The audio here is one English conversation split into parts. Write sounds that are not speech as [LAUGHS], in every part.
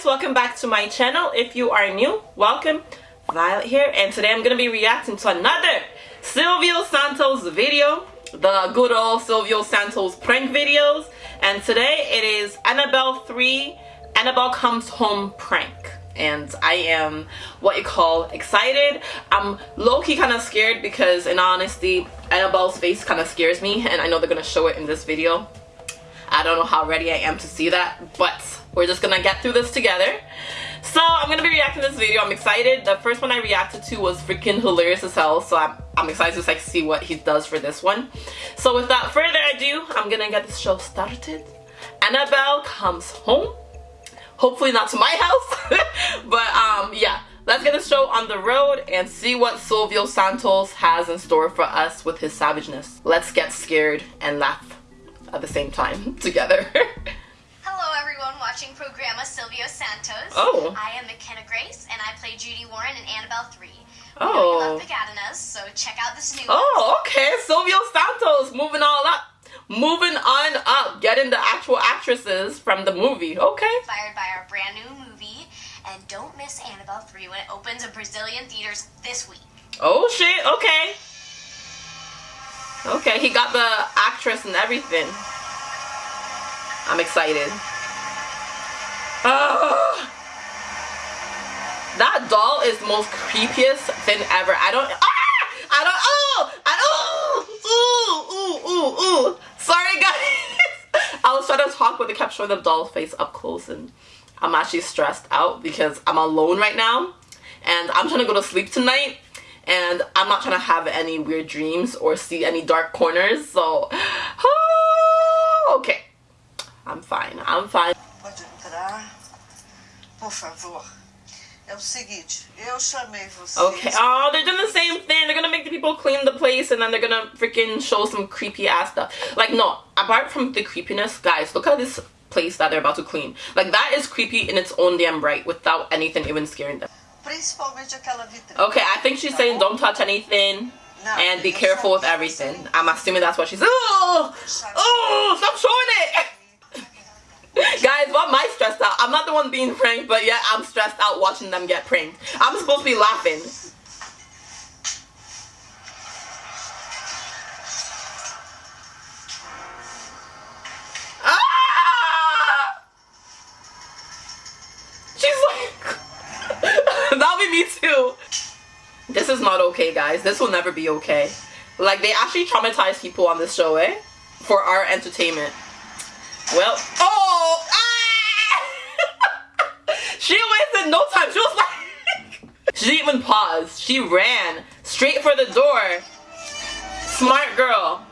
guys welcome back to my channel. If you are new welcome. Violet here and today I'm gonna be reacting to another Silvio Santos video the good old Silvio Santos prank videos. And today it is Annabelle 3 Annabelle comes home prank. And I am what you call excited. I'm low-key kind of scared because in honesty Annabelle's face kind of scares me and I know they're gonna show it in this video. I don't know how ready I am to see that but we're just gonna get through this together. So i'm gonna be reacting to this video. I'm excited. The first one i reacted to was freaking hilarious as hell so i'm, I'm excited to like see what he does for this one. So without further ado i'm gonna get this show started. Annabelle comes home. Hopefully not to my house [LAUGHS] but um yeah. Let's get the show on the road and see what Silvio Santos has in store for us with his savageness. Let's get scared and laugh at the same time [LAUGHS] together [LAUGHS] watching Programa Silvio Santos. Oh. I am McKenna Grace, and I play Judy Warren in Annabelle 3. Oh. We love Pegadinhas, so check out this new Oh, okay. Silvio Santos moving all up. Moving on up. Getting the actual actresses from the movie. Okay. Inspired by our brand new movie. And don't miss Annabelle 3 when it opens in Brazilian theaters this week. Oh, shit. Okay. Okay, he got the actress and everything. I'm excited. That doll is the most creepiest thing ever. I don't. Ah! I don't. Oh! I, oh! Ooh! Ooh! Ooh! Ooh! Sorry, guys. [LAUGHS] I was trying to talk, but they kept showing the doll's face up close, and I'm actually stressed out because I'm alone right now, and I'm trying to go to sleep tonight, and I'm not trying to have any weird dreams or see any dark corners. So, [SIGHS] okay, I'm fine. I'm fine. Por favor. É o seguinte, eu chamei vocês. Okay. Oh, they're doing the same thing. They're gonna make the people clean the place and then they're gonna freaking show some creepy ass stuff. Like, no, apart from the creepiness, guys, look at this place that they're about to clean. Like, that is creepy in its own damn right without anything even scaring them. Principalmente aquela vitrine. Okay, I think she's saying don't touch anything and be careful with everything. I'm assuming that's what she's. Oh! Oh! Stop showing it! Guys, why am I stressed out? I'm not the one being pranked, but yet I'm stressed out watching them get pranked. I'm supposed to be laughing. Ah! She's like, [LAUGHS] that'll be me too. This is not okay, guys. This will never be okay. Like, they actually traumatize people on this show, eh? For our entertainment. Well, oh! She wasted no time. She was like, [LAUGHS] she didn't even pause. She ran straight for the door. Smart girl.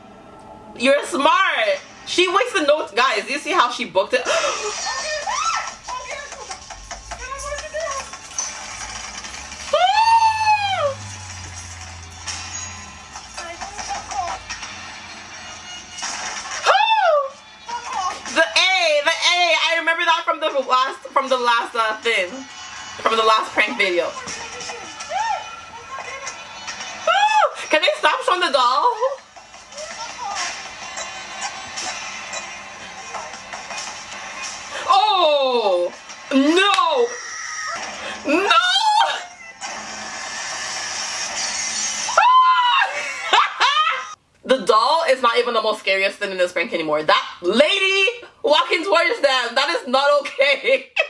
You're smart. She wasted no, guys, you see how she booked it? [GASPS] [LAUGHS] from the last prank video. Can they stop showing the doll? Oh no! No! [LAUGHS] the doll is not even the most scariest thing in this prank anymore. That lady walking towards them. That is not okay. [LAUGHS]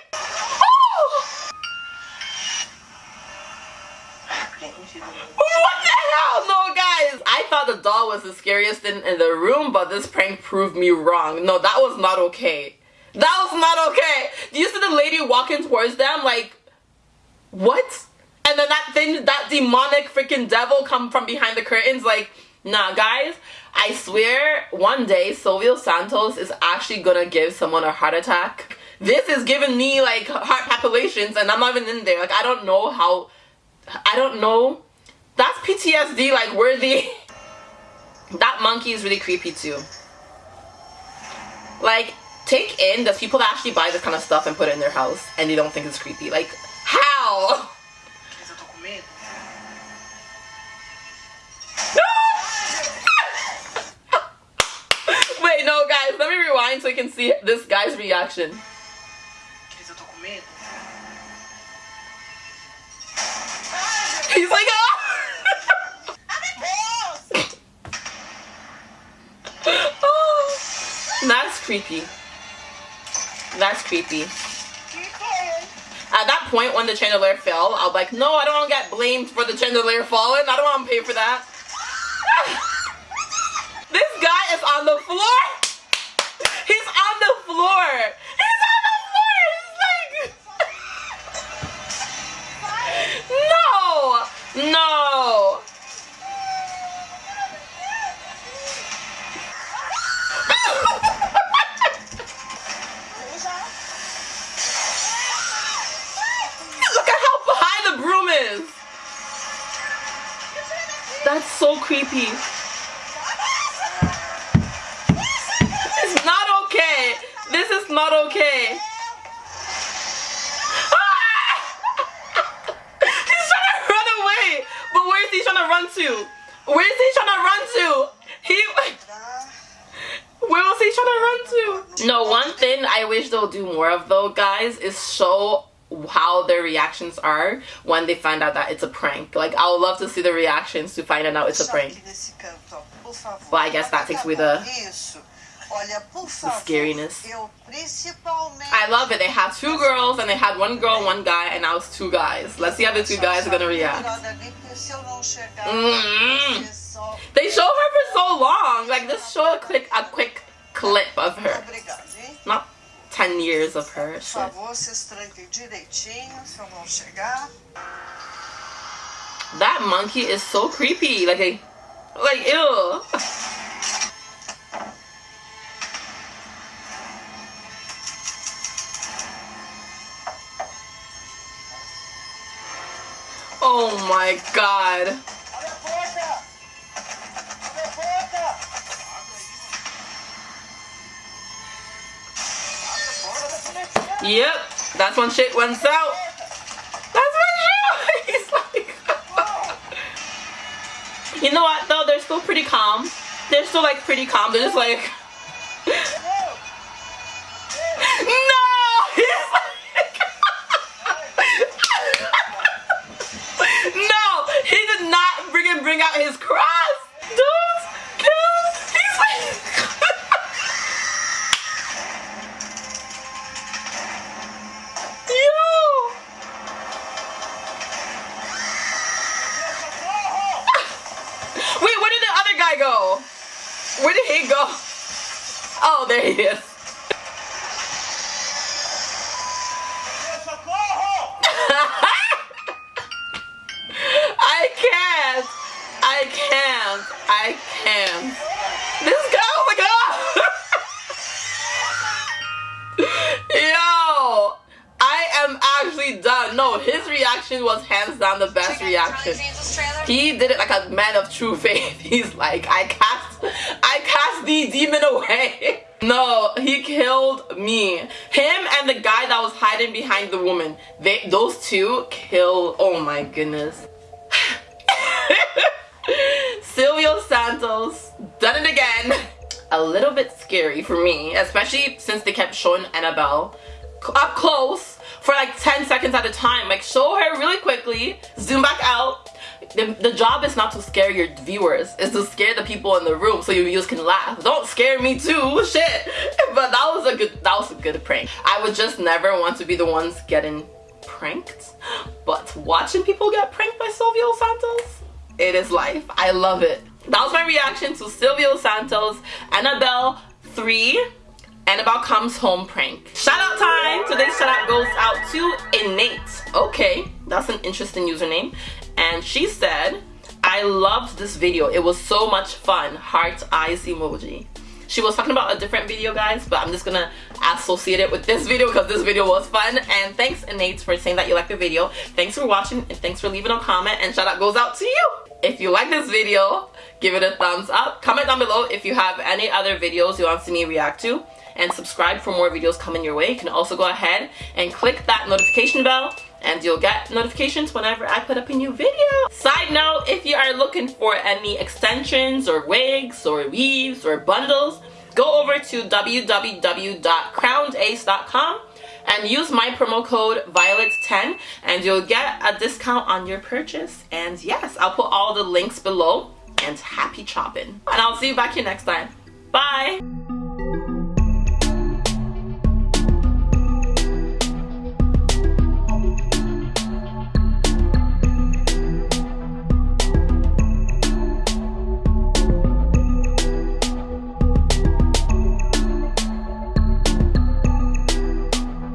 what the hell? No, guys. I thought the doll was the scariest thing in the room, but this prank proved me wrong. No, that was not okay. That was not okay. Do you see the lady walking towards them? Like, what? And then that thing, that demonic freaking devil come from behind the curtains. Like, nah, guys. I swear one day Silvio Santos is actually gonna give someone a heart attack. This is giving me like heart palpitations and I'm not even in there. Like I don't know how, I don't know. That's PTSD like worthy. [LAUGHS] that monkey is really creepy too. Like take in the people that actually buy this kind of stuff and put it in their house and they don't think it's creepy. Like how? [LAUGHS] Wait, no, guys, let me rewind so you can see this guy's reaction. He's like, oh! [LAUGHS] That's creepy. That's creepy. At that point, when the chandelier fell, I was like, no, I don't want to get blamed for the chandelier falling. I don't want to pay for that. [LAUGHS] this guy is on the floor. He's on the floor. This is not okay. Ah! [LAUGHS] He's trying to run away. But where is he trying to run to? Where is he trying to run to? He [LAUGHS] where was he trying to run to? No, one thing I wish they'll do more of though, guys, is show how their reactions are when they find out that it's a prank. Like, I would love to see the reactions to finding out it's a prank. aqui nesse canto, ó, por favor. Well, I guess that takes away the- Isso. Olha, favor. scariness. Principalmente. I love it. They had two girls and they had one girl, one guy, and now it's two guys. Let's see how the two guys are gonna react. Se eu não chegar, Mm. They show her for so long. Like, just show a quick, a quick clip of her. Not 10 years of her. Shit. favor, vocês tranquem direitinho, se eu não chegar. That monkey is so creepy. Like, a, like, ew. My god. Yep, that's when shit went south. That's when shit. [LAUGHS] You know what though? They're still pretty calm. They're still like pretty calm. They're just like, guy go? Where did he go? Oh, there he is. [LAUGHS] I can't. I can't. I can't. This guy, oh my god! [LAUGHS] Yo! I am actually done. No, his reaction was hands down the best reaction. He did it like a man of true faith. [LAUGHS] He's like, I cast, I cast the demon away. [LAUGHS] No, he killed me. Him and the guy that was hiding behind the woman. They, those two kill. Oh my goodness. [LAUGHS] Silvio Santos done it again. A little bit scary for me, especially since they kept showing Annabelle up close for like 10 seconds at a time. Like show her really quickly, zoom back out. The, the job is not to scare your viewers, it's to scare the people in the room so your viewers can laugh. Don't scare me too, [LAUGHS] shit. But that was a good that was a good prank. I would just never want to be the ones getting pranked. But watching people get pranked by Silvio Santos, it is life. I love it. That was my reaction to Silvio Santos, Annabelle 3, Annabelle Comes Home prank. Shout out time! Today's shout out goes out to Innate. Okay, that's an interesting username. And she said, I loved this video. It was so much fun. Heart eyes emoji. She was talking about a different video, guys, but I'm just gonna associate it with this video because this video was fun. And thanks, Innate, for saying that you liked the video. Thanks for watching, and thanks for leaving a comment, and shout out goes out to you. If you like this video, give it a thumbs up. Comment down below if you have any other videos you want to see me react to. And subscribe for more videos coming your way. You can also go ahead and click that notification bell and you'll get notifications whenever I put up a new video. Side note, if you are looking for any extensions or wigs or weaves or bundles, go over to www.crownedace.com and use my promo code Violet10 and you'll get a discount on your purchase. And yes, I'll put all the links below and happy chopping. And I'll see you back here next time.